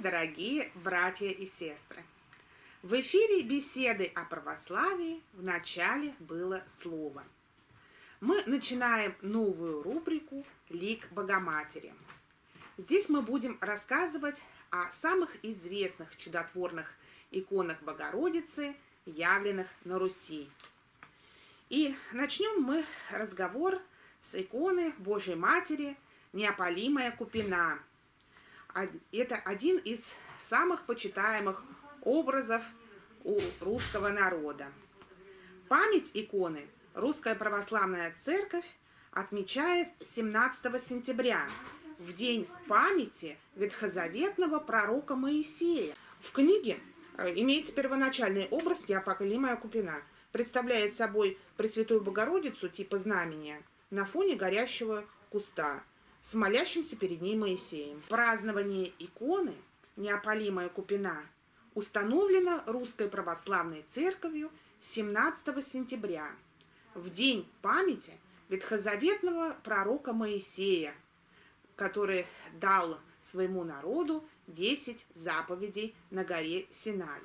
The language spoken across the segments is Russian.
Дорогие братья и сестры! В эфире беседы о православии в начале было слово. Мы начинаем новую рубрику «Лик Богоматери». Здесь мы будем рассказывать о самых известных чудотворных иконах Богородицы, явленных на Руси. И начнем мы разговор с иконы Божьей Матери «Неопалимая Купина», это один из самых почитаемых образов у русского народа. Память иконы Русская Православная Церковь отмечает 17 сентября, в день памяти ветхозаветного пророка Моисея. В книге э, имеется первоначальный образ Неопоколимая Купина. Представляет собой Пресвятую Богородицу типа знамения на фоне горящего куста – с молящимся перед ней Моисеем. Празднование иконы «Неопалимая купина» установлено Русской Православной Церковью 17 сентября, в день памяти ветхозаветного пророка Моисея, который дал своему народу 10 заповедей на горе Синай.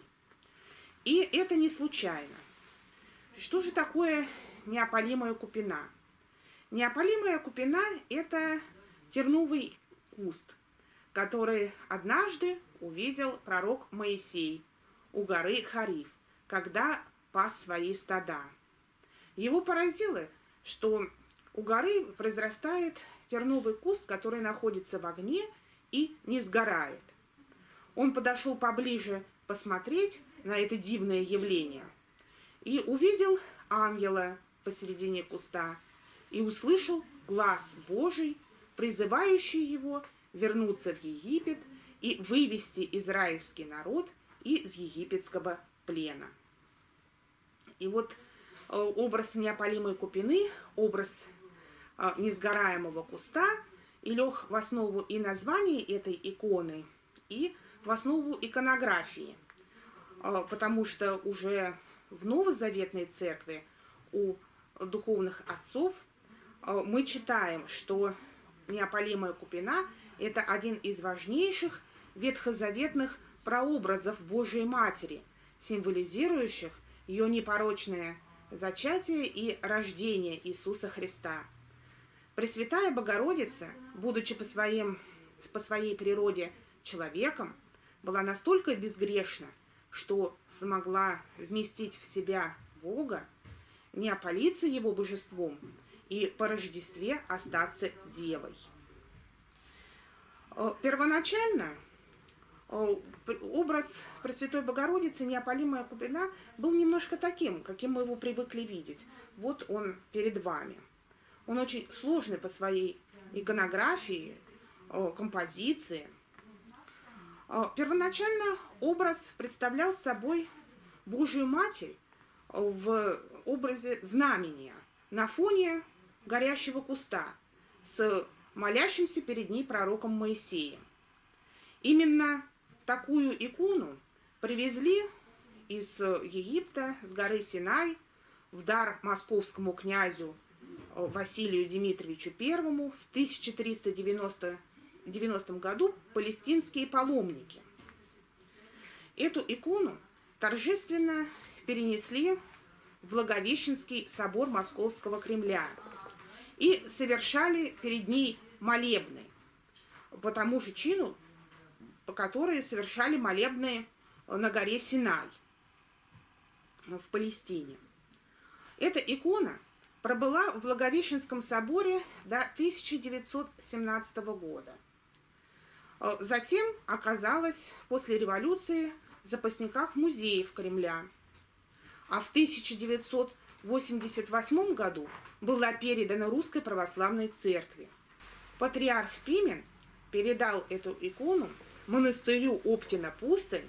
И это не случайно. Что же такое неопалимая купина? Неопалимая купина – это терновый куст, который однажды увидел пророк Моисей у горы Хариф, когда пас свои стада. Его поразило, что у горы произрастает терновый куст, который находится в огне и не сгорает. Он подошел поближе посмотреть на это дивное явление и увидел ангела посередине куста и услышал глаз Божий, призывающий его вернуться в Египет и вывести израильский народ из египетского плена. И вот э, образ неопалимой купины, образ э, несгораемого куста и лег в основу и названия этой иконы, и в основу иконографии, э, потому что уже в Новозаветной церкви у духовных отцов мы читаем, что неопалимая купина – это один из важнейших ветхозаветных прообразов Божией Матери, символизирующих ее непорочное зачатие и рождение Иисуса Христа. Пресвятая Богородица, будучи по, своим, по своей природе человеком, была настолько безгрешна, что смогла вместить в себя Бога, не опалиться его божеством, и по Рождестве остаться девой. Э, первоначально э, образ Пресвятой Богородицы, неопалимая купина, был немножко таким, каким мы его привыкли видеть. Вот он перед вами. Он очень сложный по своей иконографии, э, композиции. Первоначально образ представлял собой Божию Матерь в образе знамения на фоне горящего куста с молящимся перед ней пророком Моисеем. Именно такую икону привезли из Египта, с горы Синай, в дар московскому князю э, Василию Дмитриевичу I в 1390 90 году палестинские паломники. Эту икону торжественно перенесли в Благовещенский собор Московского Кремля – и совершали перед ней молебны по тому же чину, по которой совершали молебны на горе Синай в Палестине. Эта икона пробыла в Благовещенском соборе до 1917 года. Затем оказалась после революции в запасниках музеев Кремля. А в 1988 году была передана Русской Православной Церкви. Патриарх Пимен передал эту икону монастырю Оптина Пустынь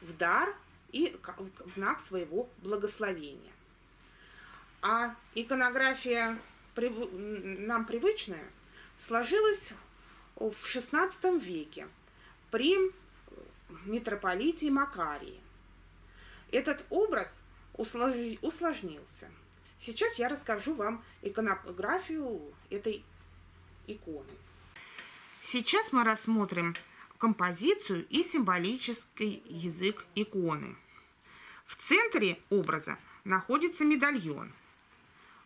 в дар и в знак своего благословения. А иконография нам привычная сложилась в XVI веке при митрополите Макарии. Этот образ усложнился – Сейчас я расскажу вам иконографию этой иконы. Сейчас мы рассмотрим композицию и символический язык иконы. В центре образа находится медальон.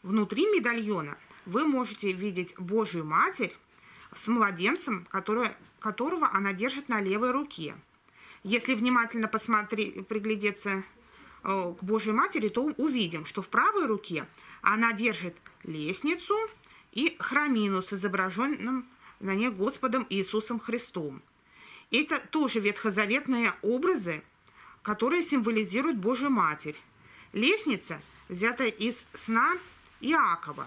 Внутри медальона вы можете видеть Божию Матерь с младенцем, который, которого она держит на левой руке. Если внимательно посмотреть, приглядеться к Божьей Матери, то увидим, что в правой руке она держит лестницу и храмину с изображенным на ней Господом Иисусом Христом. Это тоже ветхозаветные образы, которые символизируют Божью Матерь. Лестница взята из сна Иакова.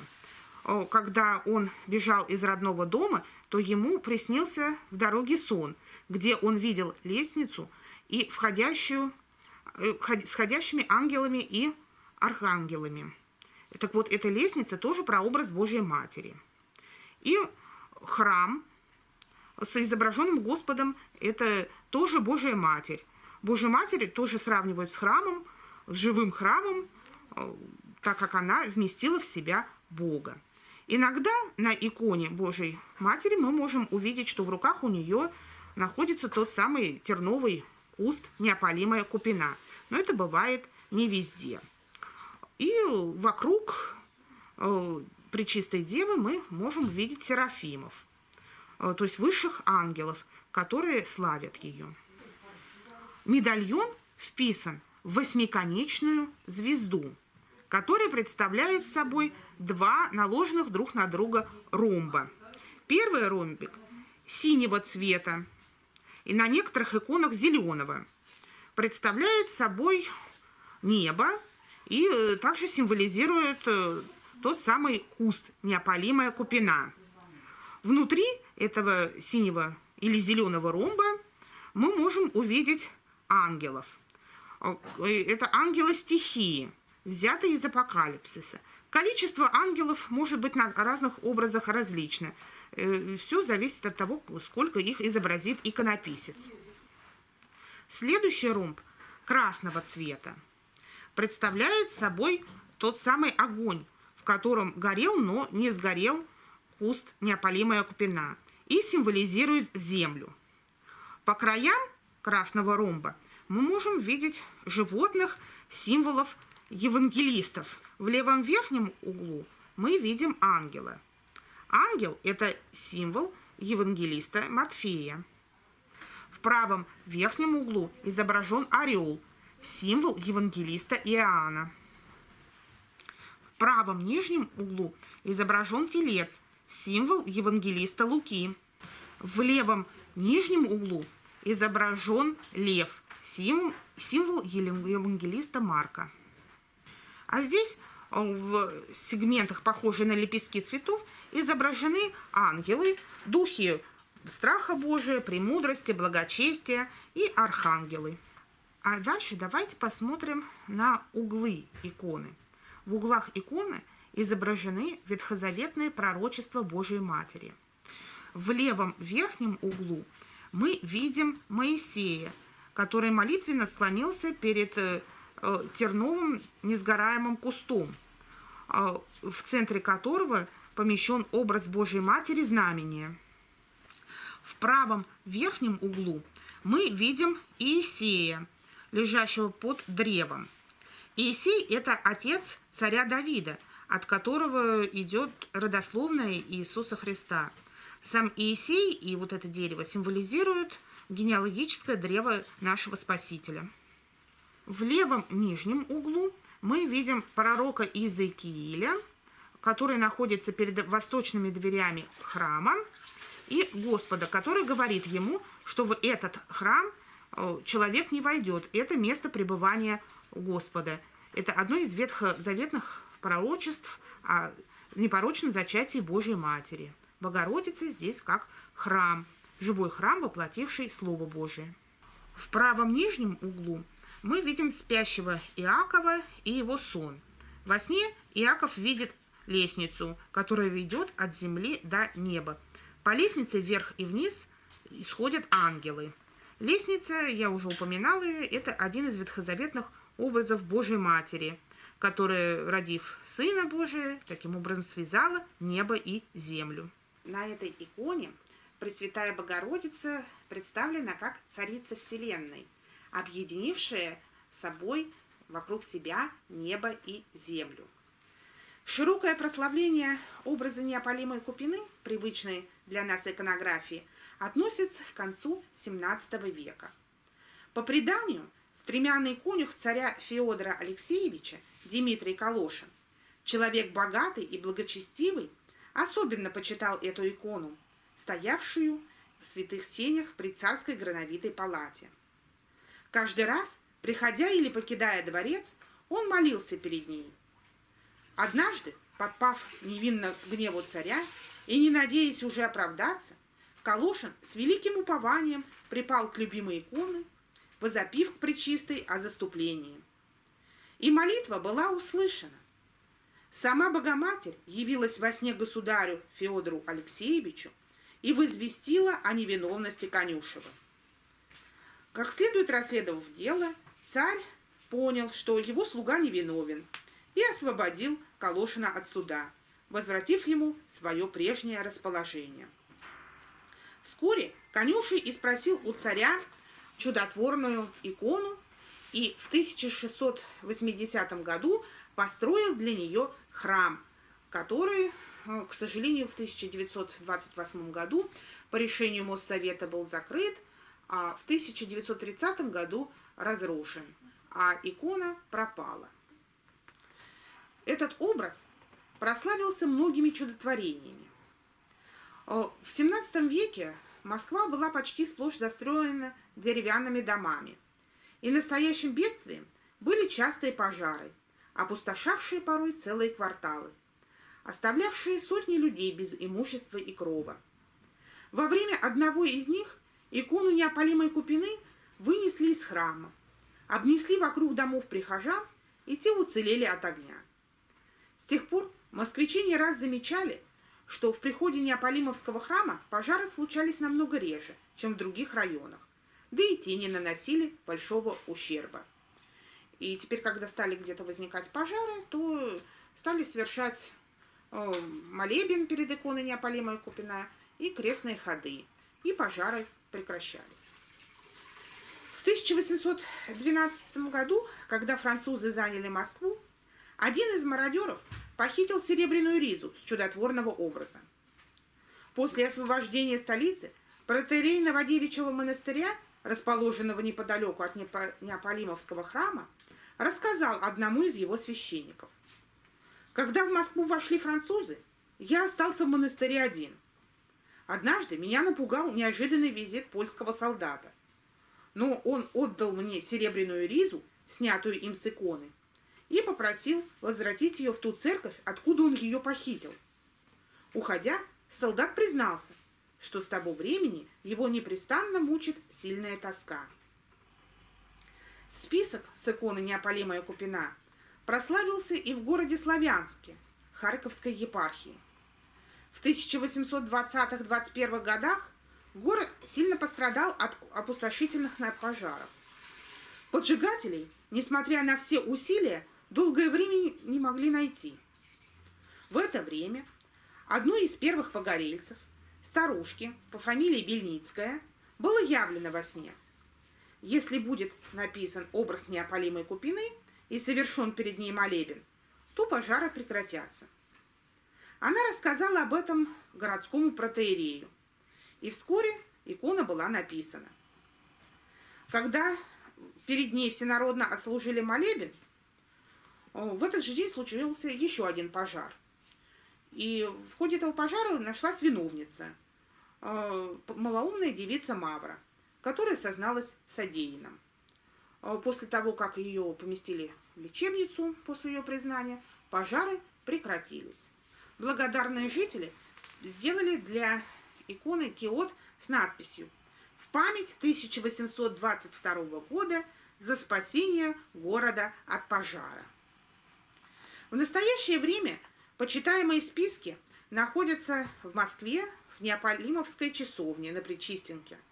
Когда он бежал из родного дома, то ему приснился в дороге сон, где он видел лестницу и входящую, э, сходящими ангелами и архангелами. Так вот, эта лестница тоже про образ Божьей Матери. И храм с изображенным Господом – это тоже Божья Матерь. Божья Матерь тоже сравнивают с храмом, с живым храмом, э, так как она вместила в себя Бога. Иногда на иконе Божьей Матери мы можем увидеть, что в руках у нее находится тот самый терновый куст, неопалимая купина. Но это бывает не везде. И вокруг э, Пречистой Девы мы можем увидеть серафимов, э, то есть высших ангелов, которые славят ее. Медальон вписан в восьмиконечную звезду, которая представляет собой два наложенных друг на друга ромба. Первый ромбик синего цвета и на некоторых иконах зеленого представляет собой небо и э, также символизирует э, тот самый куст, неопалимая купина. Внутри этого синего или зеленого ромба мы можем увидеть ангелов. Э, это ангелы стихии, взятые из апокалипсиса. Количество ангелов может быть на разных образах различно. Все зависит от того, сколько их изобразит иконописец. Следующий ромб красного цвета представляет собой тот самый огонь, в котором горел, но не сгорел куст неопалимая купина и символизирует землю. По краям красного ромба мы можем видеть животных, символов евангелистов. В левом верхнем углу мы видим ангела. Ангел – это символ евангелиста Матфея. В правом верхнем углу изображен орел, символ евангелиста Иоанна правом нижнем углу изображен телец, символ евангелиста Луки. В левом нижнем углу изображен лев, символ, символ евангелиста Марка. А здесь э, в сегментах, похожие на лепестки цветов, изображены ангелы, духи страха Божия, премудрости, благочестия и архангелы. А дальше давайте посмотрим на углы иконы. В углах иконы изображены ветхозаветные пророчества Божией Матери. В левом верхнем углу мы видим Моисея, который молитвенно склонился перед э, терновым несгораемым кустом, э, в центре которого помещен образ Божьей Матери знамения. В правом верхнем углу мы видим Иисея, лежащего под древом. Иисей – это отец царя Давида, от которого идет родословная Иисуса Христа. Сам Иисей и вот это дерево символизируют генеалогическое древо нашего Спасителя. В левом нижнем углу мы видим пророка Иезекииля, который находится перед восточными дверями храма, и Господа, который говорит ему, что в этот храм э, человек не войдет. Это место пребывания Господа. Это одно из ветхозаветных пророчеств о непорочном зачатии Божьей Матери. Богородица здесь как храм, живой храм, воплотивший Слово Божие. В правом нижнем углу мы видим спящего Иакова и его сон. Во сне Иаков видит лестницу, которая ведет от земли до неба. По лестнице вверх и вниз исходят ангелы. Лестница, я уже упоминала ее, это один из ветхозаветных образов Божьей Матери, которая, родив Сына Божия, таким образом связала небо и землю. На этой иконе Пресвятая Богородица представлена как Царица Вселенной, объединившая собой вокруг себя небо и землю. Широкое прославление образа неопалимой Купины, привычной для нас иконографии, относится к концу XVII века. По преданию, стремянный конюх царя Феодора Алексеевича Дмитрий Калошин, человек богатый и благочестивый, особенно почитал эту икону, стоявшую в святых сенях при царской грановитой палате. Каждый раз, приходя или покидая дворец, он молился перед ней. Однажды, подпав невинно гневу царя и не надеясь уже оправдаться, Калошин с великим упованием припал к любимой иконе, возопив к причистой о заступлении. И молитва была услышана. Сама Богоматерь явилась во сне государю Феодору Алексеевичу и возвестила о невиновности Конюшева. Как следует расследовав дело, царь понял, что его слуга невиновен, и освободил Калошина от суда, возвратив ему свое прежнее расположение. Вскоре конюший и спросил у царя чудотворную икону и в 1680 году построил для нее храм, который, э, к сожалению, в 1928 году по решению Моссовета был закрыт, а в 1930 году разрушен, а икона пропала. Этот образ прославился многими чудотворениями. Э, в XVII веке Москва была почти сплошь застроена деревянными домами. И настоящим бедствием были частые пожары, опустошавшие порой целые кварталы, оставлявшие сотни людей без имущества и крова. Во время одного из них икону неопалимой Купины вынесли из храма, обнесли вокруг домов прихожан, и те уцелели от огня. С тех пор москвичи не раз замечали, что в приходе Неаполимовского храма пожары случались намного реже, чем в других районах, да и те не наносили большого ущерба. И теперь, когда стали где-то возникать пожары, то стали совершать э, молебен перед иконой Неаполимой Купина и крестные ходы, и пожары прекращались. В 1812 году, когда французы заняли Москву, один из мародеров похитил серебряную ризу с чудотворного образа. После освобождения столицы протеерей Новодевичьего монастыря, расположенного неподалеку от Неаполимовского храма, рассказал одному из его священников. Когда в Москву вошли французы, я остался в монастыре один. Однажды меня напугал неожиданный визит польского солдата. Но он отдал мне серебряную ризу, снятую им с иконы, и попросил возвратить ее в ту церковь, откуда он ее похитил. Уходя, солдат признался, что с того времени его непрестанно мучит сильная тоска. Список с иконы Неопалимая Купина прославился и в городе Славянске, Харьковской епархии. В 1820-21 годах город сильно пострадал от опустошительных пожаров. Поджигателей, несмотря на все усилия, долгое время не могли найти. В это время одной из первых погорельцев, старушки по фамилии Бельницкая, было явлено во сне – если будет написан образ неопалимой купины и совершен перед ней молебен, то пожары прекратятся. Она рассказала об этом городскому протеерею, и вскоре икона была написана. Когда перед ней всенародно отслужили молебен, в этот же день случился еще один пожар. И в ходе этого пожара нашлась виновница, э, малоумная девица Мавра – которая созналась в содеянном. А после того, как ее поместили в лечебницу после ее признания, пожары прекратились. Благодарные жители сделали для иконы киот с надписью «В память 1822 года за спасение города от пожара». В настоящее время почитаемые списки находятся в Москве в Неаполимовской часовне на Причистенке –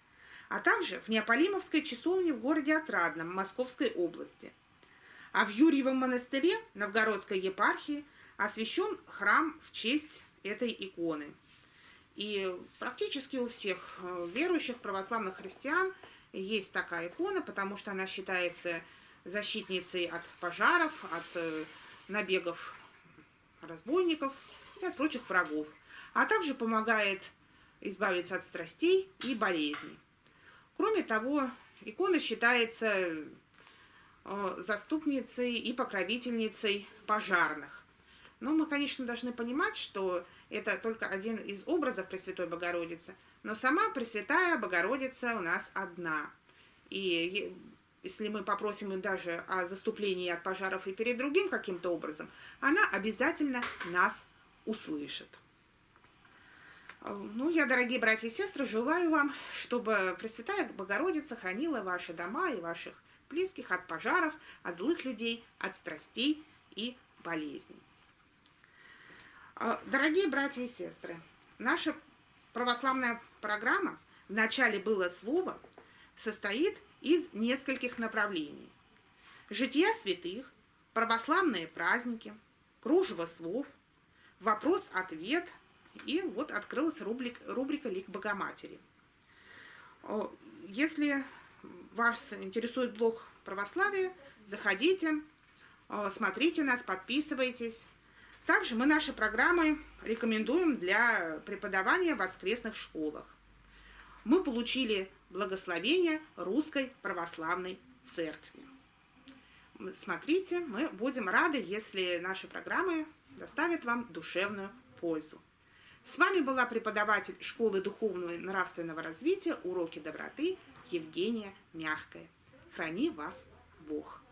а также в Неаполимовской часовне в городе Отрадном Московской области. А в Юрьевом монастыре Новгородской епархии освящен храм в честь этой иконы. И практически у всех э, верующих православных христиан есть такая икона, потому что она считается защитницей от пожаров, от э, набегов разбойников и от прочих врагов, а также помогает избавиться от страстей и болезней. Кроме того, икона считается э, заступницей и покровительницей пожарных. Но мы, конечно, должны понимать, что это только один из образов Пресвятой Богородицы, но сама Пресвятая Богородица у нас одна. И если мы попросим им даже о заступлении от пожаров и перед другим каким-то образом, она обязательно нас услышит. Ну, я, дорогие братья и сестры, желаю вам, чтобы Пресвятая Богородица хранила ваши дома и ваших близких от пожаров, от злых людей, от страстей и болезней. А, дорогие братья и сестры, наша православная программа «В начале было слово» состоит из нескольких направлений. Жития святых, православные праздники, кружево слов, вопрос-ответ и вот открылась рубрик, рубрика «Лик Богоматери». Если вас интересует блог православия, заходите, смотрите нас, подписывайтесь. Также мы наши программы рекомендуем для преподавания в воскресных школах. Мы получили благословение Русской Православной Церкви. Смотрите, мы будем рады, если наши программы доставят вам душевную пользу. С вами была преподаватель школы духовного и нравственного развития «Уроки доброты» Евгения Мягкая. Храни вас Бог!